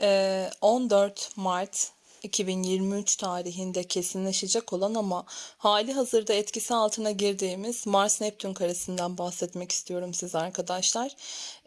Eee, 14 Mart 2023 tarihinde kesinleşecek olan ama hali hazırda etkisi altına girdiğimiz Mars-Neptün karesinden bahsetmek istiyorum size arkadaşlar.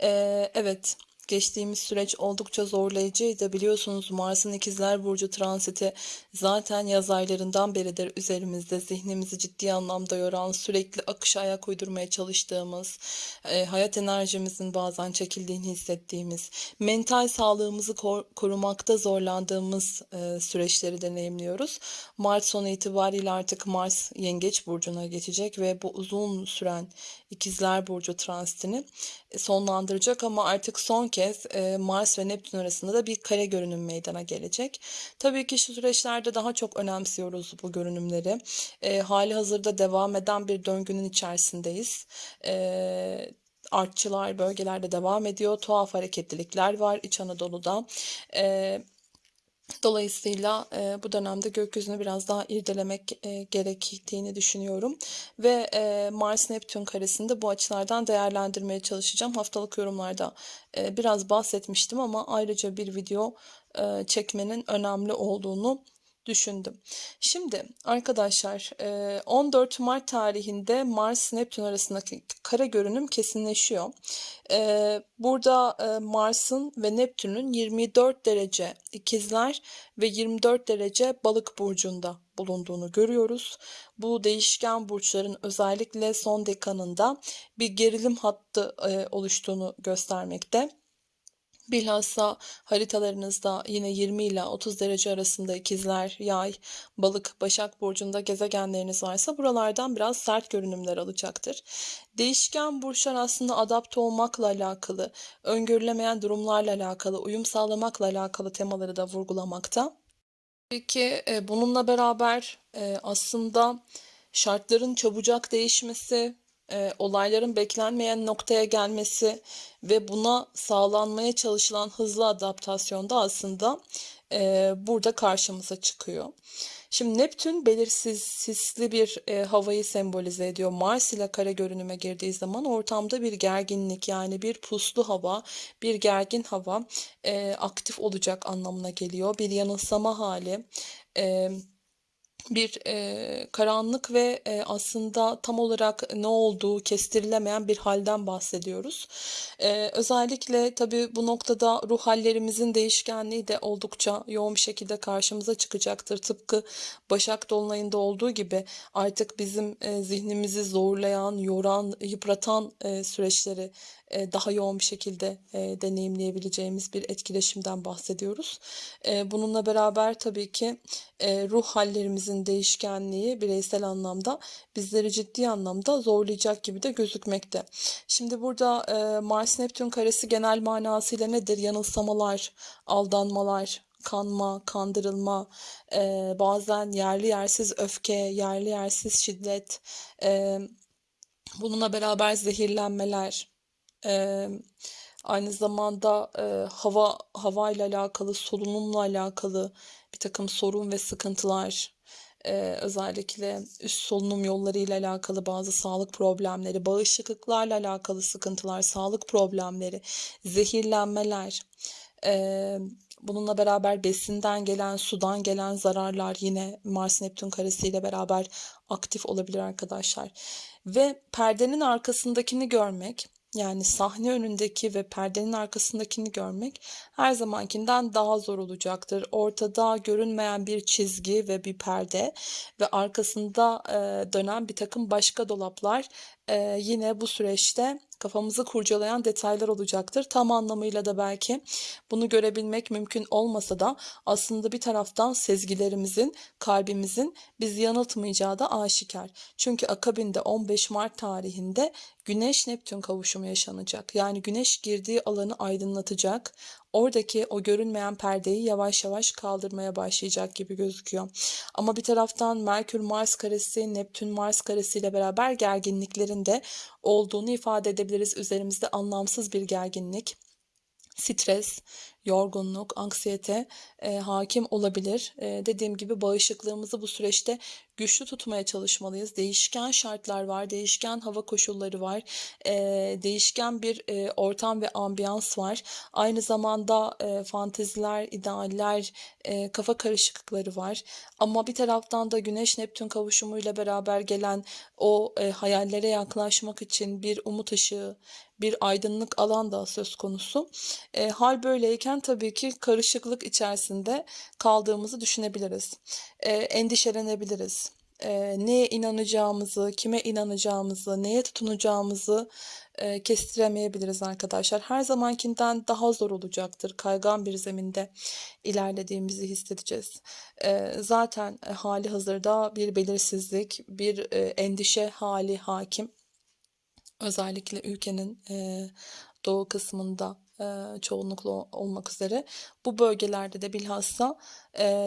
Eee, evet, geçtiğimiz süreç oldukça zorlayıcıydı. Biliyorsunuz Mars'ın İkizler Burcu transiti zaten yaz aylarından beridir üzerimizde zihnimizi ciddi anlamda yoran, sürekli akışa ayak uydurmaya çalıştığımız, eee, hayat enerjimizin bazen çekildiğini hissettiğimiz, mental sağlığımızı kor- korumakta zorlandığımız eee, süreçleri deneyimliyoruz. Mart sonu itibariyle artık Mars Yengeç Burcu'na geçecek ve bu uzun süren İkizler Burcu transitini e, sonlandıracak ama artık son kez e, Mars ve Neptün arasında da bir kare görünüm meydana gelecek. Tabii ki şu süreçlerde daha çok önemsiyoruz bu görünümleri. E, hali hazırda devam eden bir döngünün içerisindeyiz. E, artçılar bölgelerde devam ediyor. Tuhaf hareketlilikler var İç Anadolu'da. E, Dolayısıyla e, bu dönemde gökyüzünü biraz daha irdelemek e, gerektiğini düşünüyorum. Ve e, Mars-Neptün karesinde bu açılardan değerlendirmeye çalışacağım. Haftalık yorumlarda e, biraz bahsetmiştim ama ayrıca bir video e, çekmenin önemli olduğunu düşündüm. Şimdi arkadaşlar e, 14 Mart tarihinde Mars-Neptün arasındaki kare görünüm kesinleşiyor. E, Burada e, Mars'ın ve Neptün'ün 24 derece ikizler ve 24 derece balık burcunda bulunduğunu görüyoruz. Bu değişken burçların özellikle son dekanında bir gerilim hattı e, oluştuğunu göstermekte. Bilhassa haritalarınızda yine 20 ile 30 derece arasında ikizler, yay, balık, başak burcunda gezegenleriniz varsa buralardan biraz sert görünümler alacaktır. Değişken burçlar aslında adapte olmakla alakalı, öngörülemeyen durumlarla alakalı, uyum sağlamakla alakalı temaları da vurgulamakta. Peki e, bununla beraber e, aslında şartların çabucak değişmesi, e, olayların beklenmeyen noktaya gelmesi ve buna sağlanmaya çalışılan hızlı adaptasyon da aslında e, burada karşımıza çıkıyor. Şimdi Neptün belirsiz, sisli bir e, havayı sembolize ediyor. Mars ile kare görünüme girdiği zaman ortamda bir gerginlik yani bir puslu hava, bir gergin hava e, aktif olacak anlamına geliyor. Bir yanılsama hali. E, bir e, karanlık ve e, aslında tam olarak ne olduğu kestirilemeyen bir halden bahsediyoruz. E, özellikle tabii bu noktada ruh hallerimizin değişkenliği de oldukça yoğun bir şekilde karşımıza çıkacaktır. Tıpkı Başak Dolunay'ında olduğu gibi artık bizim e, zihnimizi zorlayan, yoran, yıpratan e, süreçleri e, daha yoğun bir şekilde e, deneyimleyebileceğimiz bir etkileşimden bahsediyoruz. E, bununla beraber tabii ki ruh hallerimizin değişkenliği bireysel anlamda bizleri ciddi anlamda zorlayacak gibi de gözükmekte. Şimdi burada Mars-Neptün karesi genel manasıyla nedir? Yanılsamalar, aldanmalar, kanma, kandırılma, e, bazen yerli yersiz öfke, yerli yersiz şiddet, e, bununla beraber zehirlenmeler, e, aynı zamanda e, hava hava ile alakalı, solunumla alakalı bir takım sorun ve sıkıntılar, e, özellikle üst solunum yolları ile alakalı bazı sağlık problemleri, bağışıklıklarla alakalı sıkıntılar, sağlık problemleri, zehirlenmeler, e, Bununla beraber besinden gelen, sudan gelen zararlar yine Mars Neptün karesiyle beraber aktif olabilir arkadaşlar. Ve perdenin arkasındakini görmek, yani sahne önündeki ve perdenin arkasındakini görmek her zamankinden daha zor olacaktır. Ortada görünmeyen bir çizgi ve bir perde ve arkasında dönen bir takım başka dolaplar yine bu süreçte kafamızı kurcalayan detaylar olacaktır. Tam anlamıyla da belki bunu görebilmek mümkün olmasa da aslında bir taraftan sezgilerimizin, kalbimizin bizi yanıltmayacağı da aşikar. Çünkü akabinde 15 Mart tarihinde Güneş Neptün kavuşumu yaşanacak. Yani Güneş girdiği alanı aydınlatacak. Oradaki o görünmeyen perdeyi yavaş yavaş kaldırmaya başlayacak gibi gözüküyor. Ama bir taraftan Merkür Mars karesi, Neptün Mars karesi ile beraber gerginliklerin de olduğunu ifade edebiliriz. Üzerimizde anlamsız bir gerginlik, stres, yorgunluk, anksiyete e, hakim olabilir. E, dediğim gibi bağışıklığımızı bu süreçte güçlü tutmaya çalışmalıyız. Değişken şartlar var, değişken hava koşulları var, e, değişken bir e, ortam ve ambiyans var. Aynı zamanda e, fanteziler, idealler, e, kafa karışıklıkları var. Ama bir taraftan da Güneş-Neptün kavuşumuyla beraber gelen o e, hayallere yaklaşmak için bir umut ışığı, bir aydınlık alan da söz konusu. E, hal böyleyken tabii ki karışıklık içerisinde kaldığımızı düşünebiliriz. E, endişelenebiliriz. E, neye inanacağımızı, kime inanacağımızı, neye tutunacağımızı e, kestiremeyebiliriz arkadaşlar. Her zamankinden daha zor olacaktır. Kaygan bir zeminde ilerlediğimizi hissedeceğiz. E, zaten hali hazırda bir belirsizlik, bir e, endişe hali hakim. Özellikle ülkenin e, doğu kısmında çoğunlukla olmak üzere bu bölgelerde de bilhassa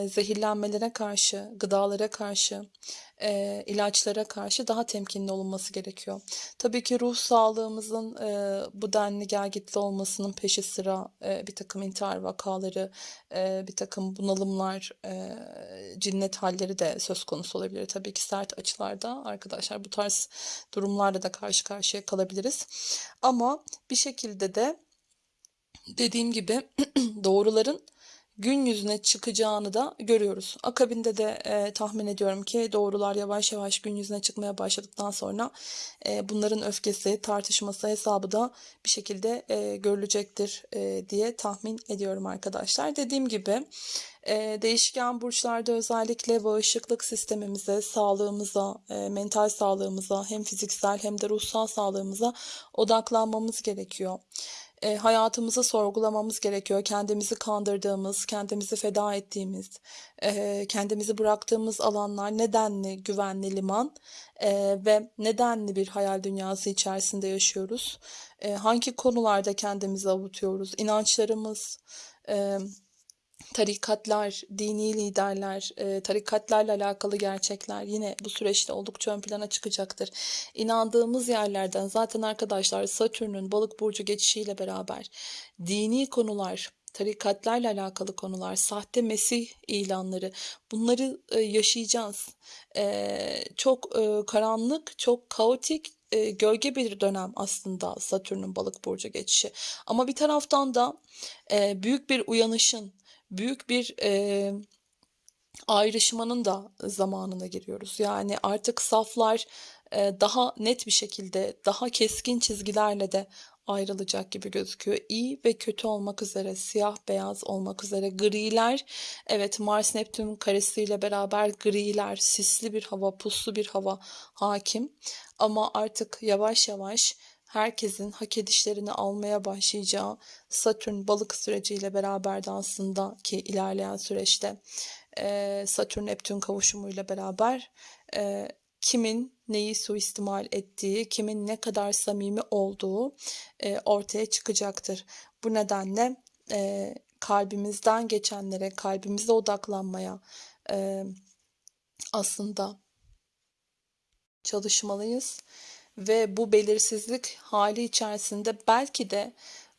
zehirlenmelere karşı, gıdalara karşı, ilaçlara karşı daha temkinli olunması gerekiyor. Tabii ki ruh sağlığımızın bu denli gelgitli olmasının peşi sıra bir takım intihar vakaları, bir takım bunalımlar, cinnet halleri de söz konusu olabilir. Tabii ki sert açılarda arkadaşlar bu tarz durumlarla da karşı karşıya kalabiliriz. Ama bir şekilde de dediğim gibi doğruların gün yüzüne çıkacağını da görüyoruz. Akabinde de e, tahmin ediyorum ki doğrular yavaş yavaş gün yüzüne çıkmaya başladıktan sonra e, bunların öfkesi, tartışması, hesabı da bir şekilde e, görülecektir e, diye tahmin ediyorum arkadaşlar. Dediğim gibi e, değişken burçlarda özellikle bağışıklık sistemimize, sağlığımıza, e, mental sağlığımıza hem fiziksel hem de ruhsal sağlığımıza odaklanmamız gerekiyor e, hayatımızı sorgulamamız gerekiyor. Kendimizi kandırdığımız, kendimizi feda ettiğimiz, e, kendimizi bıraktığımız alanlar nedenli güvenli liman e, ve nedenli bir hayal dünyası içerisinde yaşıyoruz. E, hangi konularda kendimizi avutuyoruz? İnançlarımız, e, tarikatlar, dini liderler, e, tarikatlarla alakalı gerçekler yine bu süreçte oldukça ön plana çıkacaktır. İnandığımız yerlerden zaten arkadaşlar Satürn'ün balık burcu geçişiyle beraber dini konular, tarikatlarla alakalı konular, sahte mesih ilanları bunları e, yaşayacağız. E, çok karanlık, çok kaotik, gölge bir dönem aslında Satürn'ün balık burcu geçişi. Ama bir taraftan da büyük bir uyanışın, büyük bir e, ayrışmanın da zamanına giriyoruz. Yani artık saflar e, daha net bir şekilde, daha keskin çizgilerle de ayrılacak gibi gözüküyor. İyi ve kötü olmak üzere, siyah beyaz olmak üzere griler. Evet Mars Neptün karesiyle beraber griler, sisli bir hava, puslu bir hava hakim. Ama artık yavaş yavaş herkesin hak edişlerini almaya başlayacağı Satürn balık süreciyle beraber de aslında ki ilerleyen süreçte e, Satürn Neptün kavuşumuyla beraber e, kimin neyi suistimal ettiği, kimin ne kadar samimi olduğu e, ortaya çıkacaktır. Bu nedenle kalbimizden geçenlere, kalbimize odaklanmaya aslında çalışmalıyız ve bu belirsizlik hali içerisinde belki de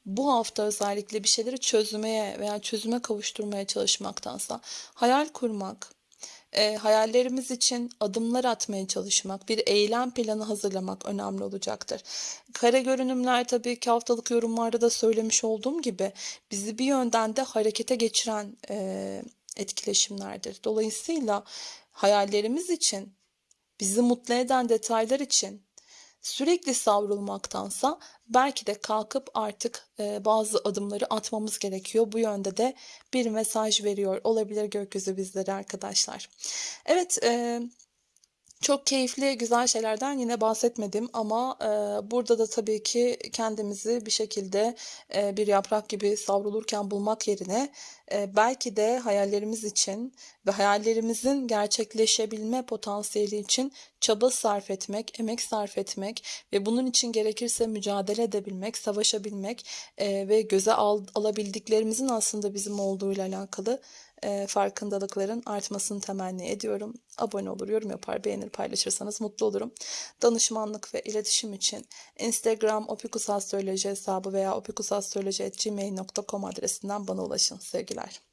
bu hafta özellikle bir şeyleri çözmeye veya çözüme kavuşturmaya çalışmaktansa hayal kurmak, e, hayallerimiz için adımlar atmaya çalışmak, bir eylem planı hazırlamak önemli olacaktır. Kare görünümler tabii ki haftalık yorumlarda da söylemiş olduğum gibi bizi bir yönden de harekete geçiren e, etkileşimlerdir. Dolayısıyla hayallerimiz için, bizi mutlu eden detaylar için sürekli savrulmaktansa belki de kalkıp artık e, bazı adımları atmamız gerekiyor. Bu yönde de bir mesaj veriyor olabilir gökyüzü bizlere arkadaşlar. Evet, e, çok keyifli, güzel şeylerden yine bahsetmedim ama e, burada da tabii ki kendimizi bir şekilde e, bir yaprak gibi savrulurken bulmak yerine e, belki de hayallerimiz için ve hayallerimizin gerçekleşebilme potansiyeli için çaba sarf etmek, emek sarf etmek ve bunun için gerekirse mücadele edebilmek, savaşabilmek eee, ve göze al- alabildiklerimizin aslında bizim olduğuyla alakalı eee, farkındalıkların artmasını temenni ediyorum. Abone olur, yorum yapar, beğenir, paylaşırsanız mutlu olurum. Danışmanlık ve iletişim için Instagram opikusastroloji hesabı veya opikusastroloji.gmail.com adresinden bana ulaşın. Sevgiler.